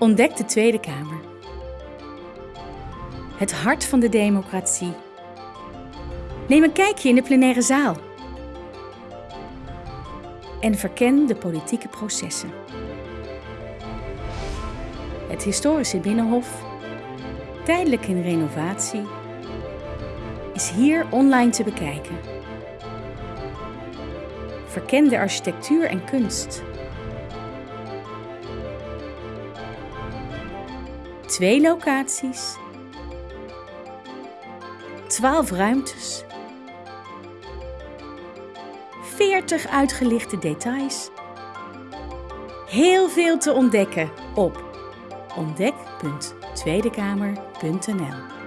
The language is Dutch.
Ontdek de Tweede Kamer. Het hart van de democratie. Neem een kijkje in de plenaire zaal. En verken de politieke processen. Het historische Binnenhof, tijdelijk in renovatie, is hier online te bekijken. Verken de architectuur en kunst. Twee locaties, 12 ruimtes, 40 uitgelichte details. Heel veel te ontdekken op ontdek.tweedekamer.nl